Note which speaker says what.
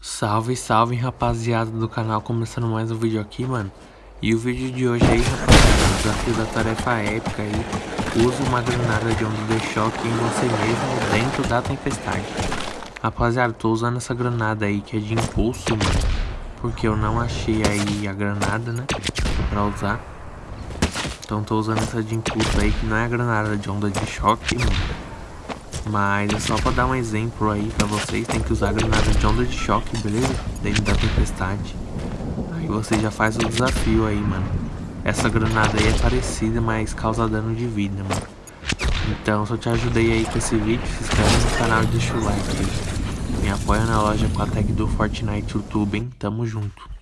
Speaker 1: Salve, salve rapaziada do canal, começando mais um vídeo aqui, mano. E o vídeo de hoje aí, rapaziada, desafio da tarefa épica aí. Use uma granada de onda de choque em você mesmo dentro da tempestade. Rapaziada, tô usando essa granada aí que é de impulso, mano. Porque eu não achei aí a granada, né, pra usar. Então tô usando essa de impulso aí que não é a granada de onda de choque, mano mas é só pra dar um exemplo aí pra vocês, tem que usar granada de onda de choque, beleza? Dentro da tempestade. Aí você já faz o desafio aí, mano. Essa granada aí é parecida, mas causa dano de vida, mano. Então, se eu te ajudei aí com esse vídeo, se inscreve no canal e deixa o like aí. Me apoia na loja com a tag do Fortnite YouTube, hein? Tamo junto.